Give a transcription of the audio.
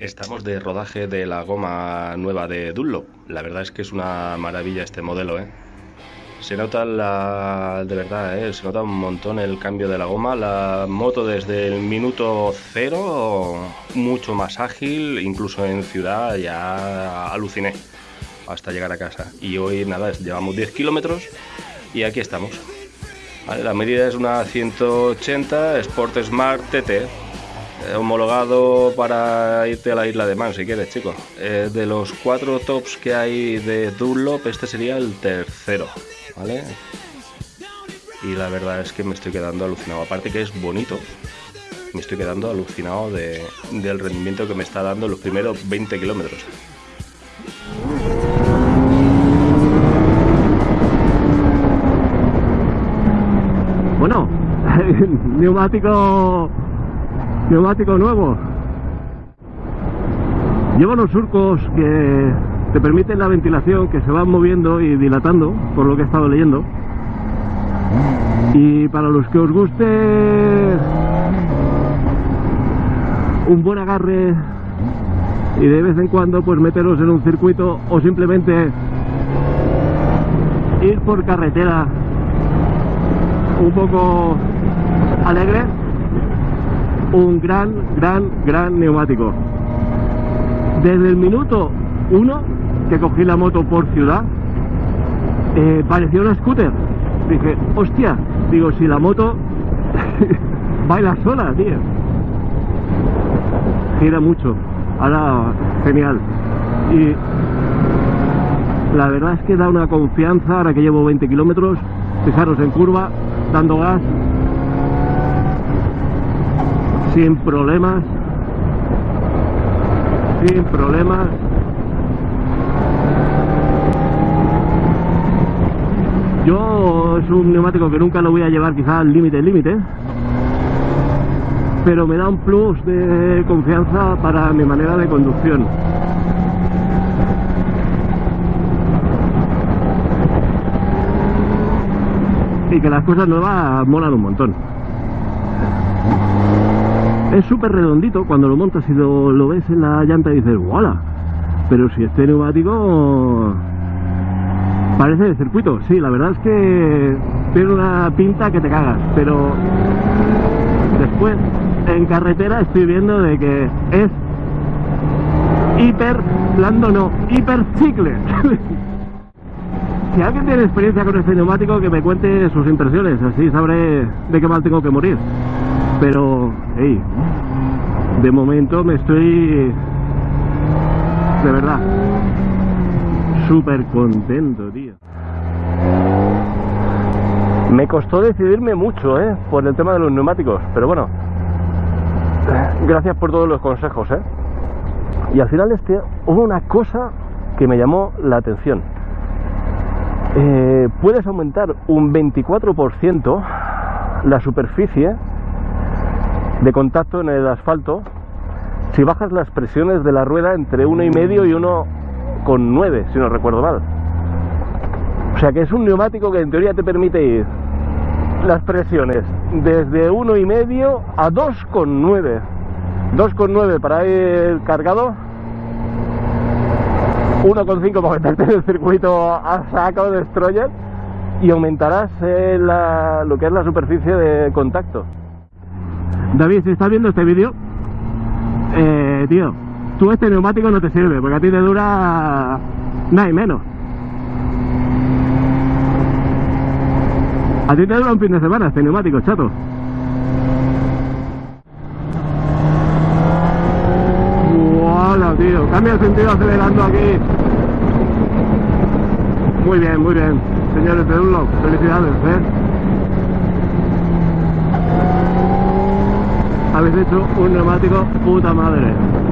Estamos de rodaje de la goma nueva de Dunlop. La verdad es que es una maravilla este modelo, ¿eh? Se nota la, de verdad, ¿eh? se nota un montón el cambio de la goma. La moto desde el minuto cero, mucho más ágil, incluso en ciudad ya aluciné hasta llegar a casa. Y hoy nada, llevamos 10 kilómetros y aquí estamos. la medida es una 180 Sport Smart TT, homologado para irte a la isla de Man si quieres, chico. Eh, de los cuatro tops que hay de Dunlop, este sería el tercero, ¿vale? Y la verdad es que me estoy quedando alucinado. Aparte que es bonito, me estoy quedando alucinado del rendimiento que me está dando los primeros 20 kilómetros. Bueno, neumático neumático nuevo. Lleva unos surcos que te permiten la ventilación que se van moviendo y dilatando por lo que he estado leyendo. Y para los que os guste un buen agarre y de vez en cuando pues meteros en un circuito o simplemente ir por carretera un poco alegre un gran, gran, gran neumático. Desde el minuto 1 que cogí la moto por ciudad, eh, parecía una scooter. Dije, hostia, digo, si la moto baila sola, tío. Gira mucho. Ahora, genial. Y la verdad es que da una confianza, ahora que llevo 20 kilómetros, fijaros en curva, dando gas, sin problemas sin problemas. Yo es un neumático que nunca lo voy a llevar quizá al límite límite pero me da un plus de confianza para mi manera de conducción. Y que las cosas nuevas molan un montón es súper redondito cuando lo montas y lo, ves en la llanta y dices ¡Wala! Pero si este neumático parece de circuito, sí, la verdad es que tiene una pinta que te cagas, pero después en carretera estoy viendo de que es hiper blando no, si alguien tiene experiencia con este neumático que me cuente sus impresiones, así sabré de qué mal tengo que morir pero hey, de momento me estoy de verdad súper contento tío me costó decidirme mucho ¿eh? por el tema de los neumáticos pero bueno gracias por todos los consejos ¿eh? y al final este hubo una cosa que me llamó la atención eh, puedes aumentar un 24% la superficie de contacto en el asfalto si bajas las presiones de la rueda entre 1,5 y 1,9 si no recuerdo mal. O sea que es un neumático que en teoría te permite ir. Las presiones desde 1,5 a 2,9 2,9 para ir cargado. 1,5 para meterte en el circuito a saco de destroyer. Y aumentarás eh, lo que es la superficie de contacto David, si estás viendo este vídeo, eh, tío, tú este neumático no te sirve, porque a ti te dura nada y menos. A ti te dura un fin de semana este neumático, chato. ¡Hola, tío! Cambia el sentido acelerando aquí. Muy bien, muy bien. Señores de Dunlop, felicidades, ¿eh? Habéis hecho un neumático puta madre